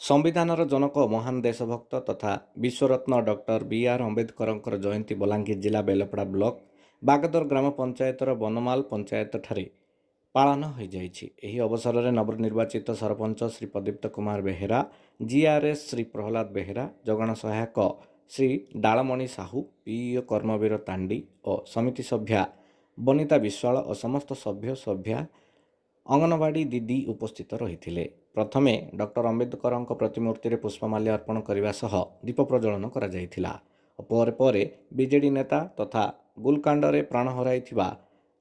ସମ୍ବିଧାନର ଜନକ ମହାନ ଦେଶଭକ୍ତ ତଥା ବିଶ୍ୱରତ୍ନ ଡକ୍ଟର ବି ଆର୍ ଆମ୍ବେଦକରଙ୍କର ଜୟନ୍ତୀ ବଲାଙ୍ଗୀର ଜିଲ୍ଲା ବେଲପଡ଼ା ବ୍ଲକ ବାଗଦର ଗ୍ରାମ ପଞ୍ଚାୟତର ବନମାଲ ପଞ୍ଚାୟତଠାରେ ପାଳନ ହୋଇଯାଇଛି। ଏହି ଅବସରରେ ନବନିର୍ବାଚିତ ସରପଞ୍ଚ ଶ୍ରୀ ପ୍ରଦୀପ୍ତ କୁମାର ବେହେରା ଜିଆର୍ଏସ୍ ଶ୍ରୀ ପ୍ରହ୍ଲାଦ ବେହେରା ଯୋଗାଣ ସହାୟକ ଶ୍ରୀ ଡାଳମଣି ସାହୁ ପିଇଓ କର୍ମବୀର ତାଣ୍ଡି ଓ ସମିତି ସଭ୍ୟା ବନିତା ବିଶ୍ୱାଳ ଓ ସମସ୍ତ ସଭ୍ୟ ସଭ୍ୟା ଅଙ୍ଗନବାଡ଼ି ଦିଦି ଉପସ୍ଥିତ ରହିଥିଲେ। ପ୍ରଥମେ ଡକ୍ଟର ଆମ୍ବେଦକରଙ୍କ ପ୍ରତିମୂର୍ତ୍ତିରେ ପୁଷ୍ପମାଲ୍ୟ ଅର୍ପଣ କରିବା ସହ ଦୀପ ପ୍ରଜ୍ୱଳନ କରାଯାଇଥିଲା। ଓ ପରେ ପରେ ବିଜେଡି ନେତା ତଥା ଗୁଲକାଣ୍ଡରେ ପ୍ରାଣ ହରାଇଥିବା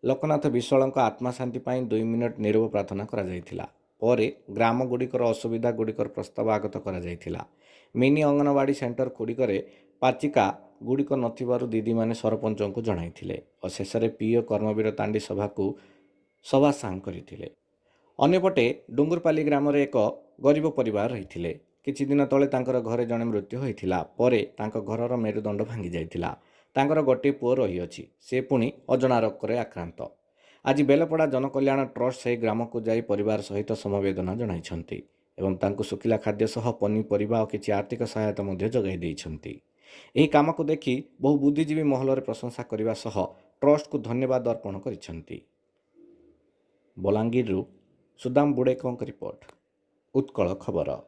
ଲୋକନାଥ ବିଶ୍ୱାଳଙ୍କ ଆତ୍ମାଶାନ୍ତି ପାଇଁ ଦୁଇ ମିନିଟ୍ ନିରବ ପ୍ରାର୍ଥନା କରାଯାଇଥିଲା। ପରେ ଗ୍ରାମଗୁଡ଼ିକର ଅସୁବିଧାଗୁଡ଼ିକର ପ୍ରସ୍ତାବ ଆଗତ କରାଯାଇଥିଲା। ମିନି ଅଙ୍ଗନବାଡ଼ି ସେଣ୍ଟର ଗୁଡ଼ିକରେ ପାଚିକା ଗୁଡ଼ିକ ନଥିବାରୁ ଦିଦିମାନେ ସରପଞ୍ଚଙ୍କୁ ଜଣାଇଥିଲେ। ଓ ଶେଷରେ ପିଓ କର୍ମବୀର ତାଣ୍ଡି ସଭାକୁ ସଭା ସାଙ୍ଗ କରିଥିଲେ। ଅନ୍ୟପଟେ ଡୁଙ୍ଗୁରପାଲି ଗ୍ରାମରେ ଏକ ଗରିବ ପରିବାର ରହିଥିଲେ। କିଛି ଦିନ ତଳେ ତାଙ୍କର ଘରେ ଜଣେ ମୃତ୍ୟୁ ହୋଇଥିଲା। ପରେ ତାଙ୍କ ଘରର ମେରୁଦଣ୍ଡ ଭାଙ୍ଗି ଯାଇଥିଲା। ତାଙ୍କର ଗୋଟିଏ ପୁଅ ରହିଅଛି। ସେ ପୁଣି ଅଜଣା ରୋଗରେ ଆକ୍ରାନ୍ତ। ଆଜି ବେଲପଡ଼ା ଜନକଲ୍ୟାଣ ଟ୍ରଷ୍ଟ ସେହି ଗ୍ରାମକୁ ଯାଇ ପରିବାର ସହିତ ସମବେଦନା ଜଣାଇଛନ୍ତି ଏବଂ ତାଙ୍କୁ ଶୁଖିଲା ଖାଦ୍ୟ ସହ ପନିପରିବା ଓ କିଛି ଆର୍ଥିକ ସହାୟତା ମଧ୍ୟ ଯୋଗାଇ ଦେଇଛନ୍ତି। ଏହି କାମକୁ ଦେଖି ବହୁ ବୁଦ୍ଧିଜୀବୀ ମହଲରେ ପ୍ରଶଂସା କରିବା ସହ ଟ୍ରଷ୍ଟକୁ ଧନ୍ୟବାଦ ଅର୍ପଣ କରିଛନ୍ତି। ବଲାଙ୍ଗୀରରୁ ସୁଦାମ ବୁଡ଼େକଙ୍କ ରିପୋର୍ଟ ଉତ୍କଳ ଖବର